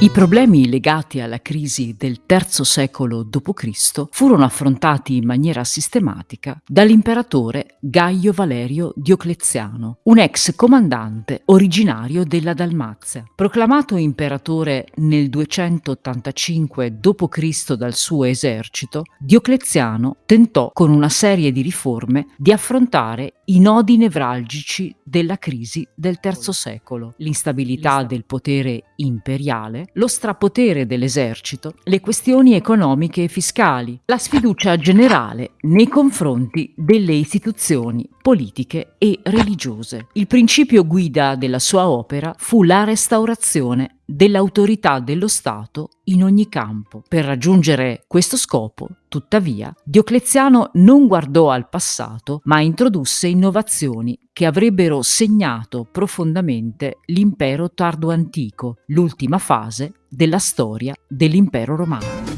I problemi legati alla crisi del III secolo d.C. furono affrontati in maniera sistematica dall'imperatore Gaio Valerio Diocleziano, un ex comandante originario della Dalmazia. Proclamato imperatore nel 285 d.C. dal suo esercito, Diocleziano tentò con una serie di riforme di affrontare i nodi nevralgici della crisi del III secolo, l'instabilità del potere imperiale, lo strapotere dell'esercito, le questioni economiche e fiscali, la sfiducia generale nei confronti delle istituzioni politiche e religiose. Il principio guida della sua opera fu la restaurazione dell'autorità dello Stato in ogni campo. Per raggiungere questo scopo, tuttavia, Diocleziano non guardò al passato, ma introdusse innovazioni che avrebbero segnato profondamente l'impero tardo-antico, l'ultima fase della storia dell'impero romano.